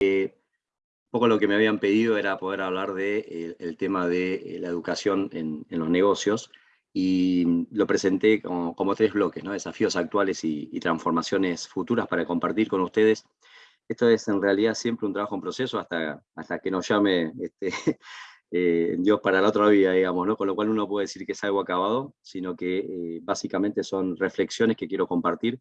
un poco lo que me habían pedido era poder hablar del de, el tema de la educación en, los negocios y lo presenté como, como tres bloques, ¿no? desafíos actuales y, y, transformaciones futuras para compartir con ustedes. Esto es en realidad siempre un trabajo en proceso hasta, hasta que nos llame este, eh, Dios para la otra vida, digamos, ¿no? con lo cual uno puede decir que es algo acabado, sino que eh, básicamente son reflexiones que quiero compartir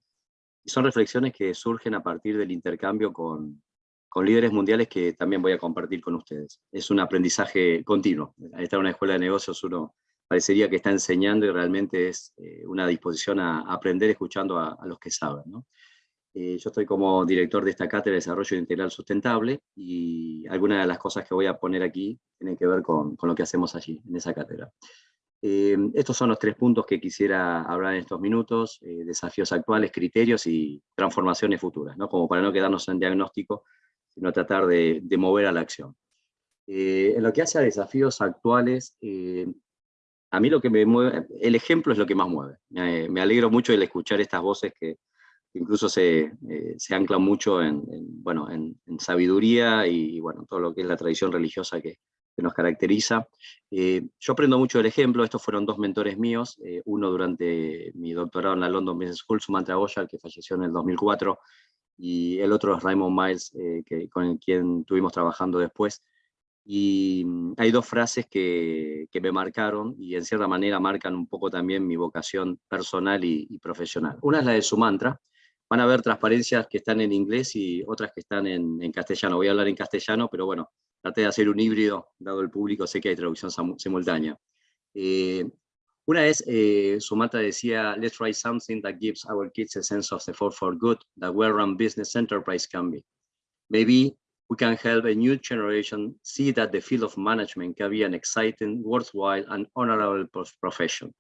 y son reflexiones que surgen a partir del intercambio con, con líderes mundiales que también voy a compartir con ustedes. Es un aprendizaje continuo. Estar en una escuela de negocios uno parecería que está enseñando y realmente es eh, una disposición a, aprender escuchando a, los que saben. Eh, yo estoy como director de esta cátedra de Desarrollo Integral Sustentable y algunas de las cosas que voy a poner aquí tienen que ver con, lo que hacemos allí, en esa cátedra. Eh, estos son los tres puntos que quisiera hablar en estos minutos, desafíos actuales, criterios y transformaciones futuras, ¿no? como para no quedarnos en diagnóstico, sino tratar de, mover a la acción. en lo que hace a desafíos actuales, a mí lo que me mueve, el ejemplo es lo que más mueve. me alegro mucho de escuchar estas voces que incluso se, eh, se anclan mucho en, bueno, en, sabiduría y, bueno, todo lo que es la tradición religiosa que, que nos caracteriza. Eh, yo aprendo mucho del ejemplo, estos fueron dos mentores míos, eh, uno durante mi doctorado en la London Business School, Sumanta Goyal, que falleció en el 2004, y el otro es Raymond Miles, que, con quien estuvimos trabajando después. Y mm, hay dos frases que, que, me marcaron y en cierta manera marcan un poco también mi vocación personal y, profesional. Una es la de su mantra. Van a ver transparencias que están en inglés y otras que están en, en castellano. Voy a hablar en castellano, pero bueno, traté de hacer un híbrido, dado el público, sé que hay traducción simultánea. Eh, una vez eh, su mantra decía, let's write something that gives our kids a sense of the for for good that well-run business enterprise can be. Maybe we can help a new generation see that the field of management can be an exciting, worthwhile, and honorable profession.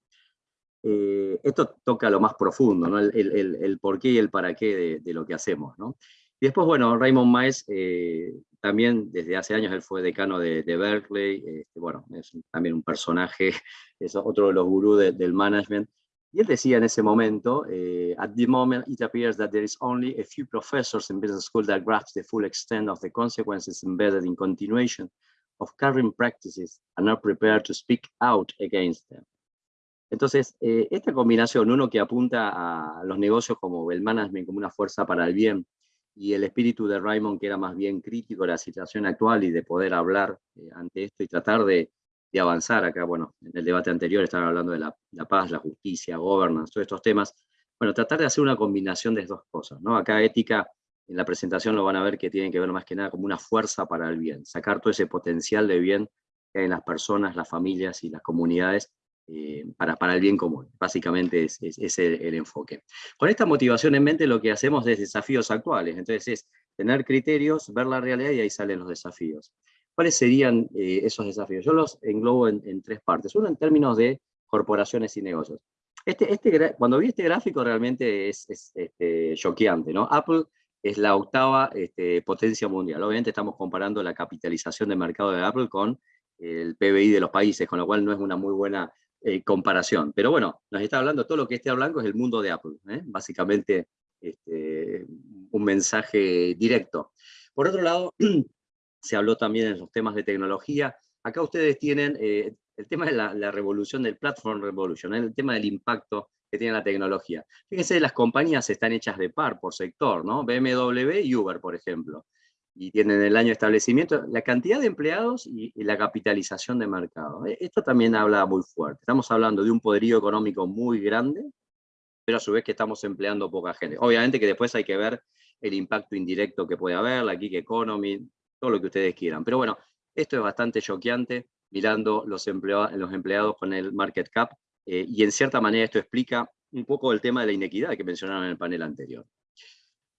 Eh, esto toca lo más profundo, ¿no? el, el, el, por qué y el para qué de, de, lo que hacemos. ¿no? Y después, bueno, Raymond Miles, eh, también desde hace años él fue decano de, de Berkeley, este, bueno, es también un personaje, es otro de los gurús de, del management, y él decía en ese momento, eh, at the moment it appears that there is only a few professors in business school that grasp the full extent of the consequences embedded in continuation of current practices and are prepared to speak out against them. Entonces, eh, esta combinación, uno que apunta a los negocios como el management como una fuerza para el bien, y el espíritu de Raymond que era más bien crítico de la situación actual y de poder hablar eh, ante esto y tratar de, de avanzar acá, bueno, en el debate anterior estaban hablando de la, paz, la justicia, governance, todos estos temas, bueno, tratar de hacer una combinación de dos cosas, ¿no? Acá ética, en la presentación lo van a ver que tienen que ver más que nada como una fuerza para el bien, sacar todo ese potencial de bien en las personas, las familias y las comunidades eh, para, para el bien común. Básicamente es, es, el, enfoque. Con esta motivación en mente lo que hacemos es desafíos actuales, entonces es tener criterios, ver la realidad y ahí salen los desafíos. ¿Cuáles serían eh, esos desafíos? Yo los englobo en, tres partes. Uno en términos de corporaciones y negocios. Este, este, cuando vi este gráfico realmente es, es este, choqueante. ¿no? Apple es la octava este, potencia mundial. Obviamente estamos comparando la capitalización de mercado de Apple con el PBI de los países, con lo cual no es una muy buena eh, comparación. Pero bueno, nos está hablando, todo lo que esté blanco es el mundo de Apple. ¿eh? Básicamente este, un mensaje directo. Por otro lado, se habló también en los temas de tecnología. Acá ustedes tienen eh, el tema de la, revolución del Platform Revolution, el tema del impacto que tiene la tecnología. Fíjense, las compañías están hechas de par por sector, ¿no? BMW y Uber, por ejemplo. Y tienen el año de establecimiento, la cantidad de empleados y, y, la capitalización de mercado. Eh, esto también habla muy fuerte. Estamos hablando de un poderío económico muy grande, pero a su vez que estamos empleando poca gente. Obviamente que después hay que ver el impacto indirecto que puede haber, la gig economy, todo lo que ustedes quieran. Pero bueno, esto es bastante choqueante mirando los, empleados, los empleados con el market cap, eh, y en cierta manera esto explica un poco el tema de la inequidad que mencionaron en el panel anterior.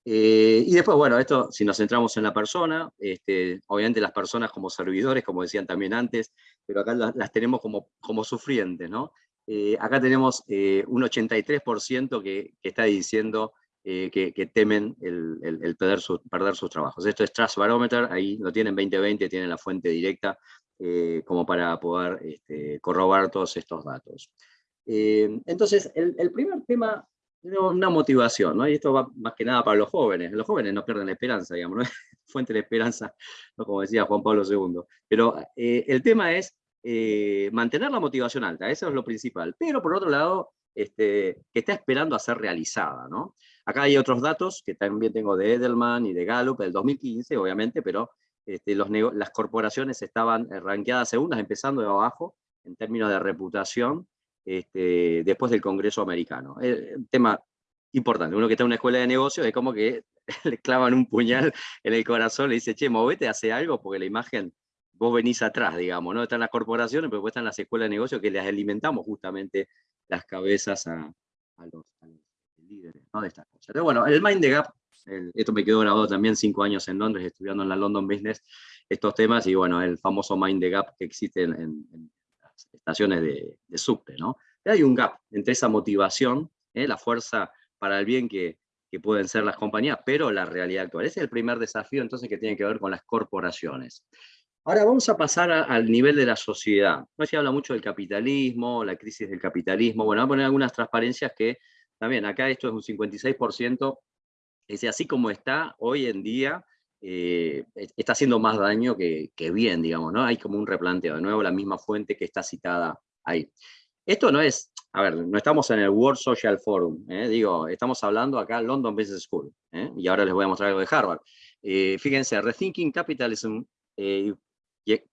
Eh, y después, bueno, esto, si nos centramos en la persona, este, obviamente las personas como servidores, como decían también antes, pero acá las, tenemos como, como sufrientes, ¿no? Eh, acá tenemos un 83% que, que, está diciendo eh, que, temen el, perder, perder, sus trabajos. Esto es Trust Barometer, ahí lo tienen 2020, tienen la fuente directa eh, como para poder este, corroborar todos estos datos. Eh, entonces, el, primer tema, una motivación, ¿no? y esto va más que nada para los jóvenes, los jóvenes no pierden la esperanza, digamos, fuente de esperanza, como decía Juan Pablo II. Pero eh, el tema es eh, mantener la motivación alta, eso es lo principal. Pero por otro lado, este, que está esperando a ser realizada. ¿no? Acá hay otros datos que también tengo de Edelman y de Gallup del 2015, obviamente, pero este, los las corporaciones estaban ranqueadas segundas, empezando de abajo, en términos de reputación, este, después del Congreso americano. Eh, un tema importante, uno que está en una escuela de negocios es como que le clavan un puñal en el corazón, le dice, che, movete, hace algo, porque la imagen, vos venís atrás, digamos, ¿no? Están las corporaciones, pero después están las escuelas de negocios que les alimentamos justamente las cabezas a, los, líderes de estas cosas. Pero bueno, el Mind the Gap, esto me quedó grabado también cinco años en Londres, estudiando en la London Business, estos temas, y bueno, el famoso Mind the Gap que existe en, estaciones de, de subte, ¿no? Hay un gap entre esa motivación, ¿eh? la fuerza para el bien que, que pueden ser las compañías, pero la realidad actual. Ese es el primer desafío entonces que tiene que ver con las corporaciones. Ahora vamos a pasar al nivel de la sociedad. No se habla mucho del capitalismo, la crisis del capitalismo. Bueno, voy a poner algunas transparencias que también acá esto es un 56%, es así como está hoy en día, eh, está haciendo más daño que, que, bien, digamos, ¿no? Hay como un replanteo, de nuevo la misma fuente que está citada ahí. Esto no es, a ver, no estamos en el World Social Forum, ¿eh? digo, estamos hablando acá London Business School, ¿eh? y ahora les voy a mostrar algo de Harvard. fíjense, Rethinking Capitalism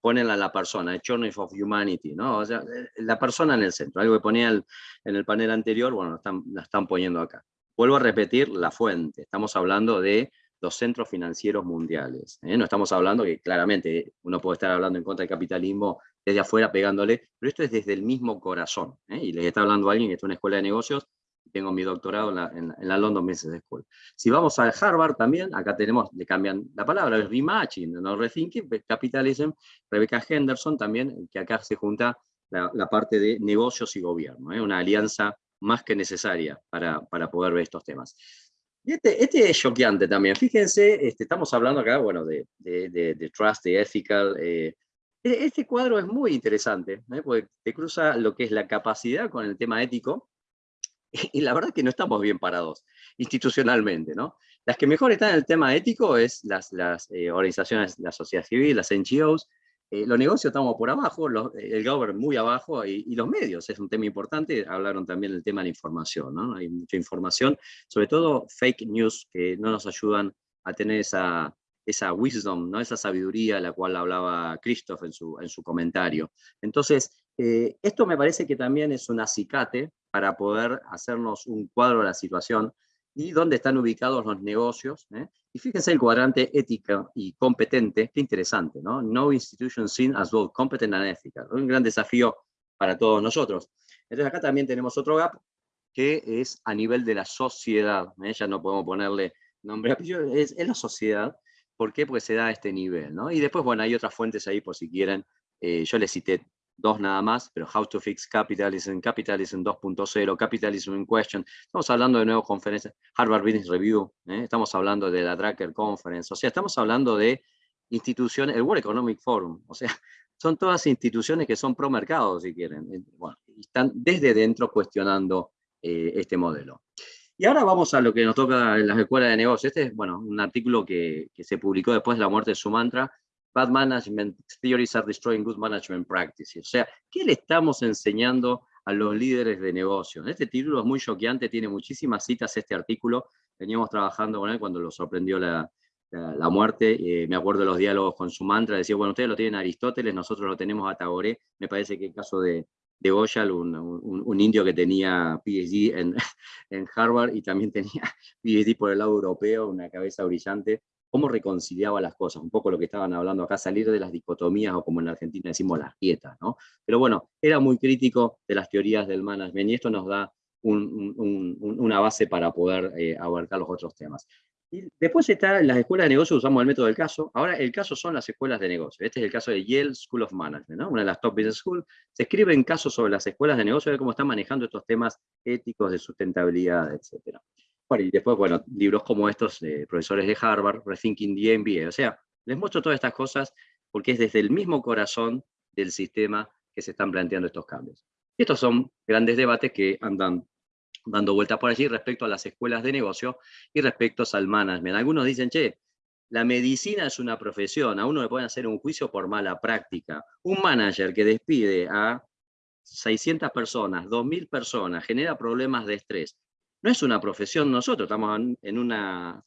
ponen a la persona, a Journey of Humanity, ¿no? O sea, eh, la persona en el centro, algo que ponía en el panel anterior, bueno, están, la están poniendo acá. Vuelvo a repetir la fuente, estamos hablando de los centros financieros mundiales. ¿eh? No estamos hablando que claramente uno puede estar hablando en contra del capitalismo desde afuera pegándole, pero esto es desde el mismo corazón. ¿eh? Y les está hablando alguien que está en una escuela de negocios tengo mi doctorado en la, London Business School. Si vamos al Harvard también, acá tenemos, le cambian la palabra, es rematching, no rethinking, capitalism, Rebecca Henderson también, que acá se junta la, parte de negocios y gobierno, ¿eh? una alianza más que necesaria para, para poder ver estos temas. Y este, este es choqueante también, fíjense, este, estamos hablando acá, bueno, de, de, de, trust, de ethical, eh, e, este cuadro es muy interesante, ¿eh? porque te cruza lo que es la capacidad con el tema ético, y la verdad es que no estamos bien parados institucionalmente, ¿no? Las que mejor están en el tema ético es las, las eh, organizaciones, la sociedad civil, las NGOs, eh, los negocios estamos por abajo, el government muy abajo, y, los medios es un tema importante, hablaron también del tema de la información, ¿no? Hay mucha información, sobre todo fake news, que no nos ayudan a tener esa, esa wisdom, ¿no? esa sabiduría la cual hablaba Christoph en su, en su comentario. Entonces, eh, esto me parece que también es un acicate para poder hacernos un cuadro de la situación y dónde están ubicados los negocios. ¿eh? Y fíjense el cuadrante ética y competente, qué interesante, ¿no? No institution seen as both competent and ethical. Un gran desafío para todos nosotros. Entonces acá también tenemos otro gap que es a nivel de la sociedad. ¿eh? Ya no podemos ponerle nombre, es, es la sociedad ¿Por qué? Porque se da a este nivel, ¿no? Y después, bueno, hay otras fuentes ahí por si quieren. Eh, yo les cité dos nada más, pero How to Fix Capitalism, Capitalism 2.0, Capitalism in Question. Estamos hablando de nuevas conferencias, Harvard Business Review, ¿eh? estamos hablando de la Drucker Conference, o sea, estamos hablando de instituciones, el World Economic Forum, o sea, son todas instituciones que son pro mercado, si quieren. Eh, están desde dentro cuestionando este modelo. Y ahora vamos a lo que nos toca en las escuelas de negocios. Este es bueno, un artículo que, que se publicó después de la muerte de Sumantra. Bad Management Theories are Destroying Good Management Practices. O sea, ¿qué le estamos enseñando a los líderes de negocios? Este título es muy choqueante, tiene muchísimas citas este artículo. Veníamos trabajando con él cuando lo sorprendió la, la, muerte. Eh, me acuerdo de los diálogos con Sumantra, decía, bueno, ustedes lo tienen a Aristóteles, nosotros lo tenemos a Tagore. Me parece que el caso de, de Goyal, un, un, indio que tenía PhD en, en, Harvard y también tenía PhD por el lado europeo, una cabeza brillante, cómo reconciliaba las cosas, un poco lo que estaban hablando acá, salir de las dicotomías o como en Argentina decimos las quietas, ¿no? Pero bueno, era muy crítico de las teorías del management y esto nos da una base para poder eh, abarcar los otros temas. Y después está las escuelas de negocios, usamos el método del caso. Ahora el caso son las escuelas de negocios. Este es el caso de Yale School of Management, una de las top business schools. Se escriben casos sobre las escuelas de negocios, de cómo están manejando estos temas éticos de sustentabilidad, etc. Y después, bueno, libros como estos de profesores de Harvard, Rethinking the MBA. O sea, les muestro todas estas cosas porque es desde el mismo corazón del sistema que se están planteando estos cambios. Y estos son grandes debates que andan dando vueltas por allí respecto a las escuelas de negocio y respecto al management. Algunos dicen, che, La medicina es una profesión, a uno le pueden hacer un juicio por mala práctica. Un manager que despide a 600 personas, 2.000 personas, genera problemas de estrés. No es una profesión nosotros, estamos en, una,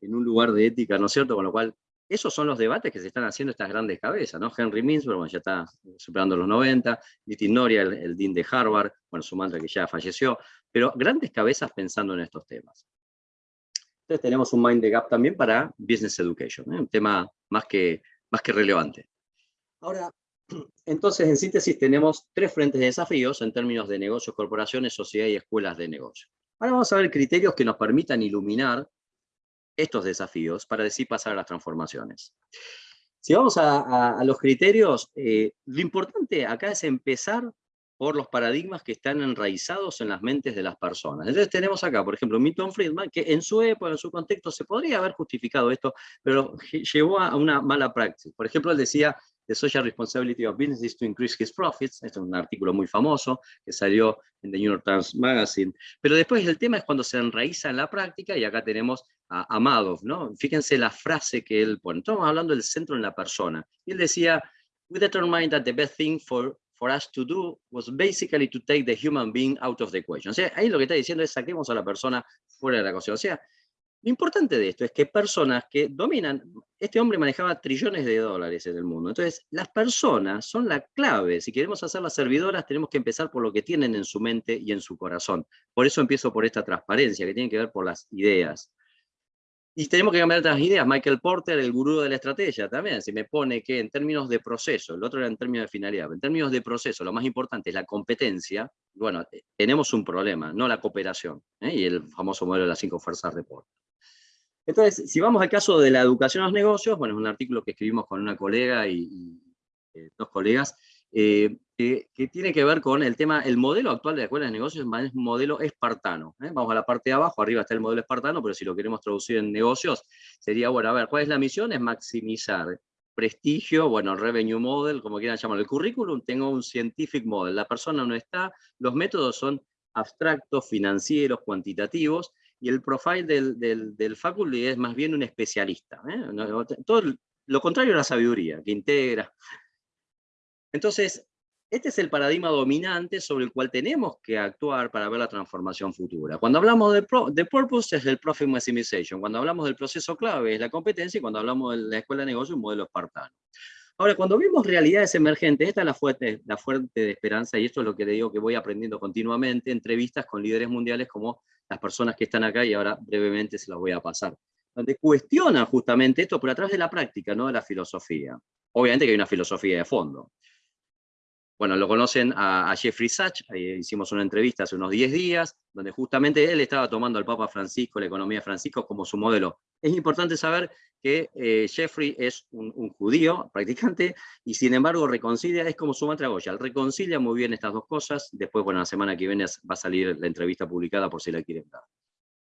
en un lugar de ética, ¿no es cierto? Con lo cual, esos son los debates que se están haciendo estas grandes cabezas, ¿no? Henry Mintzberg, ya está superando los 90, Nitin Noria, el, dean de Harvard, bueno, su madre que ya falleció, pero grandes cabezas pensando en estos temas. Entonces tenemos un Mind the Gap también para Business Education, ¿eh? un tema más que, más que relevante. Ahora, entonces, en síntesis, tenemos tres frentes de desafíos en términos de negocios, corporaciones, sociedad y escuelas de negocio. Ahora vamos a ver criterios que nos permitan iluminar estos desafíos para decir pasar a las transformaciones. Si vamos a, los criterios, eh, lo importante acá es empezar por los paradigmas que están enraizados en las mentes de las personas. Entonces tenemos acá, por ejemplo, Milton Friedman, que en su época, en su contexto, se podría haber justificado esto, pero llevó a una mala práctica. Por ejemplo, él decía, The Social Responsibility of Business is to Increase His Profits, este es un artículo muy famoso que salió en The New York Times Magazine, pero después el tema es cuando se enraiza en la práctica, y acá tenemos a, Madoff, ¿no? Fíjense la frase que él pone, estamos hablando del centro en la persona, y él decía, we determined that the best thing for for us to do was basically to take the human being out of the equation. O sea, ahí lo que está diciendo es saquemos a la persona fuera de la ecuación. O sea, lo importante de esto es que personas que dominan, este hombre manejaba trillones de dólares en el mundo, entonces las personas son la clave, si queremos hacer las servidoras tenemos que empezar por lo que tienen en su mente y en su corazón. Por eso empiezo por esta transparencia que tiene que ver por las ideas. Y tenemos que cambiar otras ideas. Michael Porter, el gurú de la estrategia, también, si me pone que en términos de proceso, el otro era en términos de finalidad, en términos de proceso, lo más importante es la competencia, bueno, eh, tenemos un problema, no la cooperación, ¿eh? y el famoso modelo de las cinco fuerzas de Porter. Entonces, si vamos al caso de la educación a los negocios, bueno, es un artículo que escribimos con una colega y, eh, dos colegas, que, tiene que ver con el tema, el modelo actual de la escuela de negocios es un modelo espartano. ¿eh? Vamos a la parte de abajo, arriba está el modelo espartano, pero si lo queremos traducir en negocios, sería, bueno, a ver, ¿cuál es la misión? Es maximizar prestigio, bueno, revenue model, como quieran llamarlo. El currículum tengo un scientific model, la persona no está, los métodos son abstractos, financieros, cuantitativos, y el profile del, del, del faculty es más bien un especialista. ¿eh? Todo lo contrario a la sabiduría, que integra, entonces, este es el paradigma dominante sobre el cual tenemos que actuar para ver la transformación futura. Cuando hablamos de, de purpose es el profit maximization, cuando hablamos del proceso clave es la competencia y cuando hablamos de la escuela de negocio un modelo espartano. Ahora, cuando vemos realidades emergentes, esta es la fuente, la de esperanza y esto es lo que le digo que voy aprendiendo continuamente, entrevistas con líderes mundiales como las personas que están acá y ahora brevemente se las voy a pasar, donde cuestionan justamente esto, pero a través de la práctica, no de la filosofía. Obviamente que hay una filosofía de fondo. Bueno, lo conocen a, Jeffrey Sachs, hicimos una entrevista hace unos 10 días, donde justamente él estaba tomando al Papa Francisco, la economía de Francisco, como su modelo. Es importante saber que eh, Jeffrey es un, judío practicante, y sin embargo reconcilia, es como su mantra Goya, reconcilia muy bien estas dos cosas, después, bueno, la semana que viene va a salir la entrevista publicada por si la quieren dar.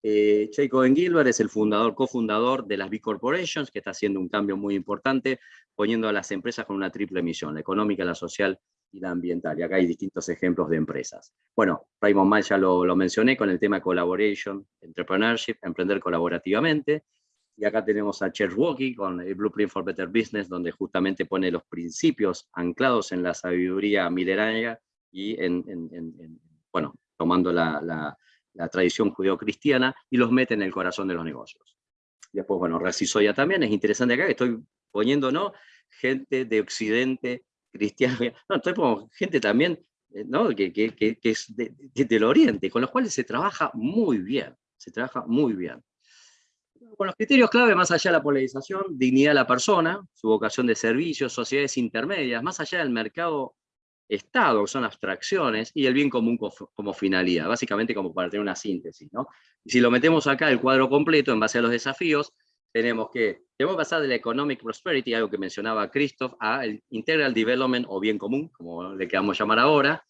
Eh, Cohen Gilbert es el fundador, cofundador de las B Corporations, que está haciendo un cambio muy importante, poniendo a las empresas con una triple misión, la económica, la social la ambiental. Y acá hay distintos ejemplos de empresas. Bueno, Raymond Mal ya lo, mencioné con el tema collaboration, entrepreneurship, emprender colaborativamente. Y acá tenemos a Church Walkie con el Blueprint for Better Business, donde justamente pone los principios anclados en la sabiduría milenaria y en, bueno, tomando la, la, la tradición judeocristiana y los mete en el corazón de los negocios. Después, bueno, Resisoya también, es interesante acá que estoy poniendo, ¿no? Gente de Occidente cristiano, no, estoy gente también eh, ¿no? que, que, que, es del Oriente, con los cuales se trabaja muy bien, se trabaja muy bien. Con los criterios clave, más allá de la polarización, dignidad de la persona, su vocación de servicios, sociedades intermedias, más allá del mercado Estado, que son abstracciones, y el bien común como, finalidad, básicamente como para tener una síntesis. ¿no? Y si lo metemos acá, el cuadro completo, en base a los desafíos, tenemos que, tenemos que pasar de la economic prosperity, algo que mencionaba Christoph, a el integral development o bien común, como le queramos llamar ahora,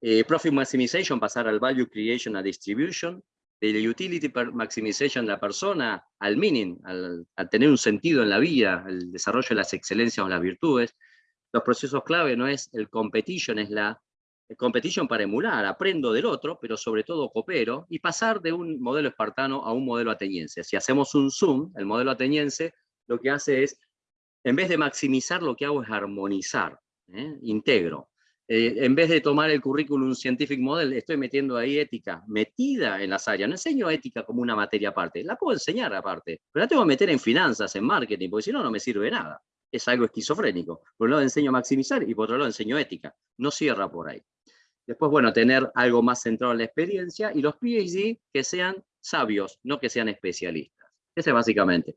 eh, profit maximization, pasar al value creation a distribution, de la utility maximization de la persona al meaning, al, tener un sentido en la vida, el desarrollo de las excelencias o las virtudes. Los procesos clave no es el competition, es la competition para emular, aprendo del otro, pero sobre todo coopero, y pasar de un modelo espartano a un modelo ateniense. Si hacemos un zoom, el modelo ateniense lo que hace es, en vez de maximizar, lo que hago es armonizar, ¿eh? integro. Eh, en vez de tomar el currículum Scientific Model, estoy metiendo ahí ética, metida en las áreas. No enseño ética como una materia aparte, la puedo enseñar aparte, pero la tengo que meter en finanzas, en marketing, porque si no, no me sirve nada. Es algo esquizofrénico. Por un lado enseño a maximizar y por otro lado enseño ética. No cierra por ahí. Después, bueno, tener algo más centrado en la experiencia y los PhD que sean sabios, no que sean especialistas. Ese básicamente.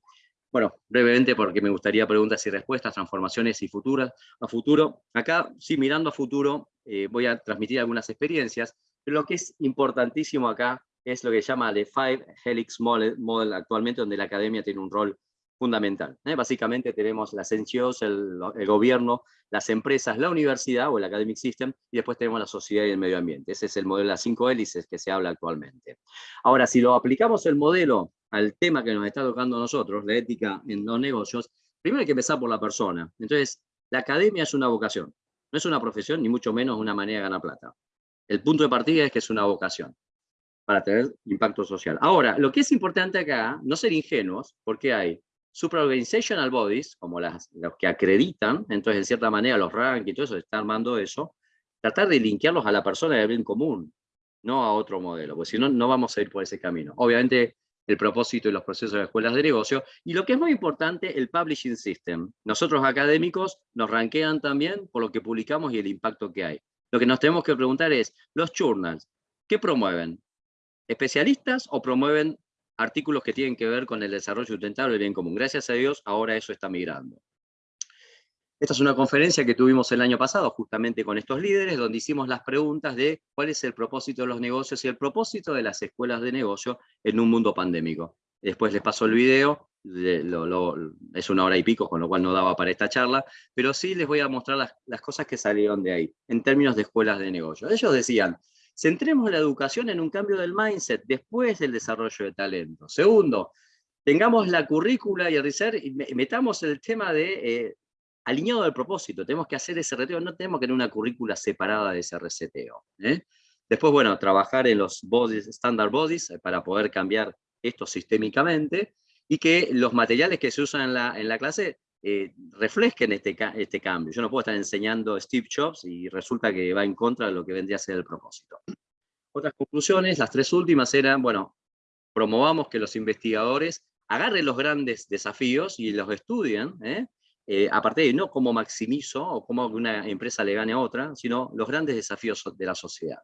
Bueno, brevemente porque me gustaría preguntas y respuestas, transformaciones y futuras a futuro. Acá, sí, mirando a futuro, eh, voy a transmitir algunas experiencias, pero lo que es importantísimo acá es lo que se llama The Five Helix Model, actualmente, donde la academia tiene un rol fundamental. ¿eh? Básicamente tenemos las NGOs, el, el, gobierno, las empresas, la universidad o el academic system, y después tenemos la sociedad y el medio ambiente. Ese es el modelo de las cinco hélices que se habla actualmente. Ahora, si lo aplicamos el modelo al tema que nos está tocando a nosotros, la ética en los negocios, primero hay que empezar por la persona. Entonces, la academia es una vocación, no es una profesión, ni mucho menos una manera de ganar plata. El punto de partida es que es una vocación para tener impacto social. Ahora, lo que es importante acá, no ser ingenuos, porque hay supraorganizational bodies, como las, los que acreditan, entonces en cierta manera los rankings y todo eso, está armando eso, tratar de linkearlos a la persona del bien común, no a otro modelo, porque si no, no vamos a ir por ese camino. Obviamente, el propósito y los procesos de escuelas de negocio, y lo que es muy importante, el publishing system. Nosotros académicos nos ranquean también por lo que publicamos y el impacto que hay. Lo que nos tenemos que preguntar es, los journals, ¿qué promueven? ¿Especialistas o promueven artículos que tienen que ver con el desarrollo sustentable del bien común? Gracias a Dios, ahora eso está migrando. Esta es una conferencia que tuvimos el año pasado justamente con estos líderes, donde hicimos las preguntas de cuál es el propósito de los negocios y el propósito de las escuelas de negocio en un mundo pandémico. Después les paso el video, es una hora y pico, con lo cual no daba para esta charla, pero sí les voy a mostrar las, las cosas que salieron de ahí, en términos de escuelas de negocio. Ellos decían, centremos la educación en un cambio del mindset después del desarrollo de talento. Segundo, tengamos la currícula y el research, y metamos el tema de eh, alineado al propósito, tenemos que hacer ese reteo, no tenemos que tener una currícula separada de ese reseteo. ¿eh? Después, bueno, trabajar en los bodies, standard bodies eh, para poder cambiar esto sistémicamente y que los materiales que se usan en la, en la clase eh, reflejen este, este cambio. Yo no puedo estar enseñando Steve Jobs y resulta que va en contra de lo que vendría a ser el propósito. Otras conclusiones, las tres últimas eran, bueno, promovamos que los investigadores agarren los grandes desafíos y los estudien, ¿eh? eh, aparte de no cómo maximizo o cómo una empresa le gane a otra, sino los grandes desafíos de la sociedad.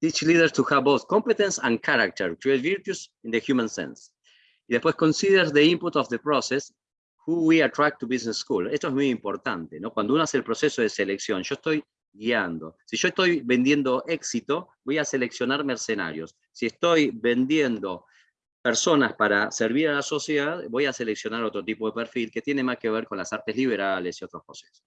Teach leaders to have both competence and character, create virtues in the human sense. Y después consider the input of the process, who we attract to business school. Esto es muy importante, ¿no? Cuando uno hace el proceso de selección, yo estoy guiando. Si yo estoy vendiendo éxito, voy a seleccionar mercenarios. Si estoy vendiendo personas para servir a la sociedad, voy a seleccionar otro tipo de perfil que tiene más que ver con las artes liberales y otros procesos.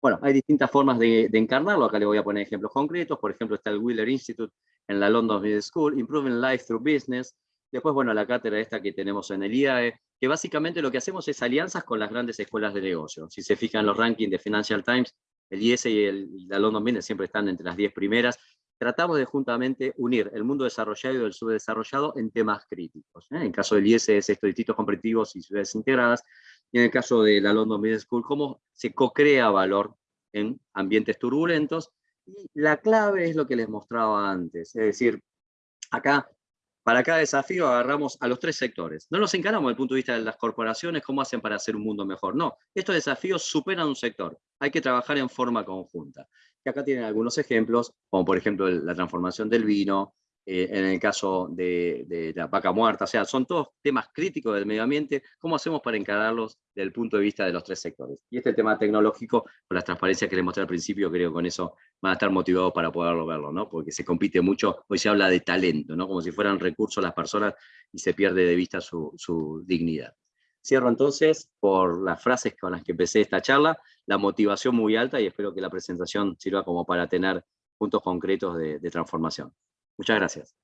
Bueno, hay distintas formas de, encarnarlo, acá le voy a poner ejemplos concretos, por ejemplo está el Wheeler Institute en la London Business School, Improving Life Through Business, después bueno, la cátedra esta que tenemos en el IAE, que básicamente lo que hacemos es alianzas con las grandes escuelas de negocio. Si se fijan los rankings de Financial Times, el IES y, el, y la London Business siempre están entre las 10 primeras, tratamos de juntamente unir el mundo desarrollado y el subdesarrollado en temas críticos. ¿eh? En el caso del IES es estos distintos competitivos y ciudades integradas, y en el caso de la London Business School, cómo se co-crea valor en ambientes turbulentos, y la clave es lo que les mostraba antes, es decir, acá para cada desafío agarramos a los tres sectores. No nos encaramos desde el punto de vista de las corporaciones, cómo hacen para hacer un mundo mejor. No, estos desafíos superan un sector. Hay que trabajar en forma conjunta. Y acá tienen algunos ejemplos, como por ejemplo la transformación del vino, eh, en el caso de, la vaca muerta, o sea, son todos temas críticos del medio ambiente, ¿cómo hacemos para encararlos desde el punto de vista de los tres sectores? Y este tema tecnológico, con las transparencias que les mostré al principio, creo que con eso van a estar motivados para poderlo verlo, ¿no? Porque se compite mucho, hoy se habla de talento, ¿no? Como si fueran recursos las personas y se pierde de vista su, dignidad. Cierro entonces por las frases con las que empecé esta charla, la motivación muy alta y espero que la presentación sirva como para tener puntos concretos de transformación. Muchas gracias.